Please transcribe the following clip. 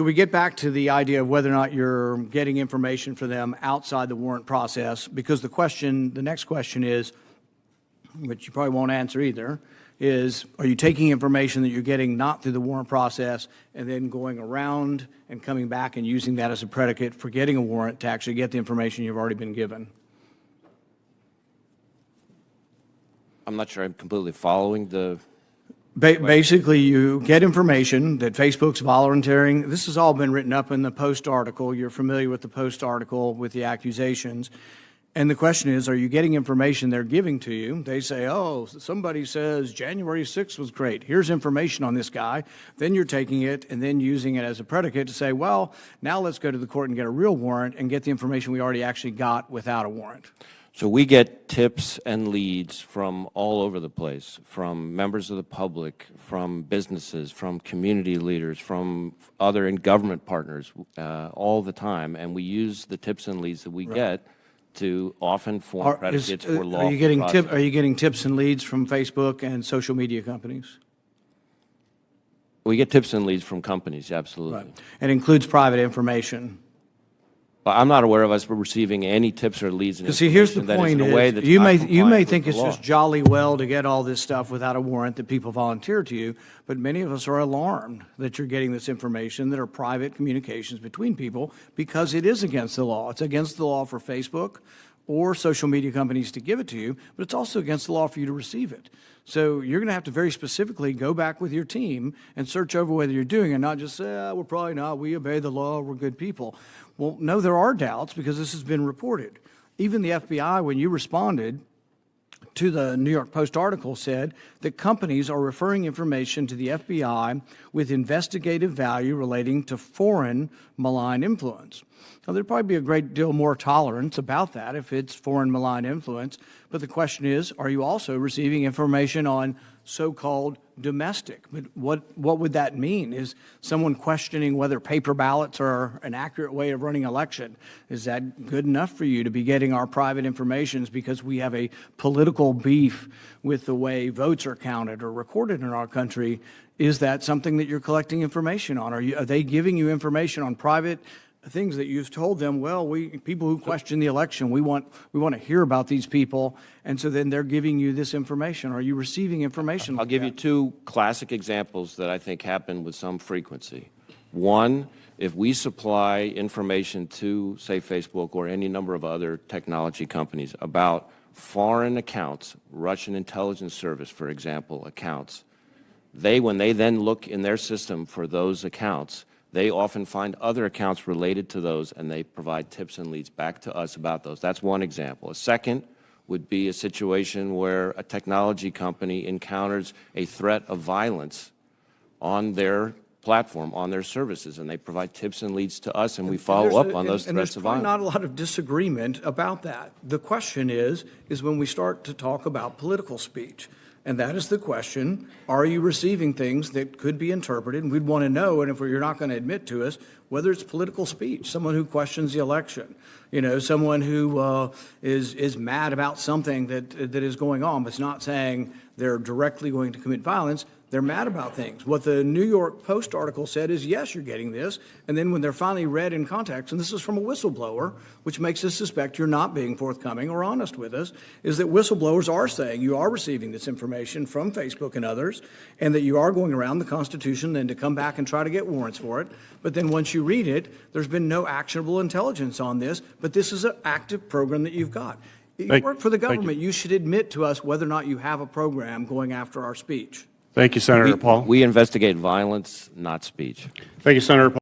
So we get back to the idea of whether or not you're getting information for them outside the warrant process, because the question, the next question is, which you probably won't answer either, is are you taking information that you're getting not through the warrant process and then going around and coming back and using that as a predicate for getting a warrant to actually get the information you've already been given? I'm not sure I'm completely following the, Ba- Basically, you get information that Facebook's volunteering. This has all been written up in the Post article. You're familiar with the Post article with the accusations. And the question is, are you getting information they're giving to you? They say, oh, somebody says January 6th was great. Here's information on this guy. Then you're taking it and then using it as a predicate to say, well, now let's go to the court and get a real warrant and get the information we already actually got without a warrant. So we get tips and leads from all over the place, from members of the public, from businesses, from community leaders, from other and government partners uh, all the time. And we use the tips and leads that we get to often form Are, predicates uh, for are you getting tip, are you getting tips and leads from Facebook and social media companies? We get tips and leads from companies, absolutely. It includes private information. But I'm not aware of us receiving any tips or leads Because see, here's the point in a way is, you may, you may think it's just jolly well to get all this stuff without a warrant that people volunteer to you, but many of us are alarmed that you're getting this information that are private communications between people because it is against the law. It's against the law for Facebook or social media companies to give it to you, but it's also against the law for you to receive it. So you're going to have to very specifically go back with your team and search over whether you're doing it, not just say, ah, we're probably not, we obey the law, we're good people. Well, no, there are doubts because this has been reported. Even the FBI, when you responded, to the New York Post article said that companies are referring information to the FBI with investigative value relating to foreign malign influence. Now, there'd probably be a great deal more tolerance about that if it's foreign malign influence, but the question is, are you also receiving information on so-called domestic? But what, what would that mean? Is someone questioning whether paper ballots are an accurate way of running election? Is that good enough for you to be getting our private informations because we have a political beef with the way votes are counted or recorded in our country? Is that something that you're collecting information on? Are, you, are they giving you information on private things that you've told them, well, we, people who question the election, we want, we want to hear about these people, and so then they're giving you this information. Are you receiving information I'll like give you two classic examples that I think happen with some frequency. One, if we supply information to, say, Facebook or any number of other technology companies about foreign accounts, Russian intelligence service, for example, accounts, they, when they then look in their system for those accounts, they often find other accounts related to those, and they provide tips and leads back to us about those. That's one example. A second would be a situation where a technology company encounters a threat of violence on their platform, on their services, and they provide tips and leads to us, and we follow up a- on those and- threats of violence. not a lot of disagreement about that. The question is, is when we start to talk about political speech. And that is the question, are you receiving things that could be interpreted? And we'd want to know, and if you're not going to admit to us, whether it's political speech, someone who questions the election, you know, someone who uh, is is mad about something that that is going on, but is not saying they're directly going to commit violence. They're mad about things. What the New York Post article said is, yes, you're getting this. And then when they're finally read in context, and this is from a whistleblower, which makes us suspect you're not being forthcoming or honest with us, is that whistleblowers are saying you are receiving this information from Facebook and others, and that you are going around the Constitution then to come back and try to get warrants for it. But then once you read it, there's been no actionable intelligence on this, but this is an active program that you've got. You Thank- work for the thank you. government. You should admit to us whether or not you have a program going after our speech. Thank you, Senator Paul. We investigate violence, not speech. Thank you, Senator Paul.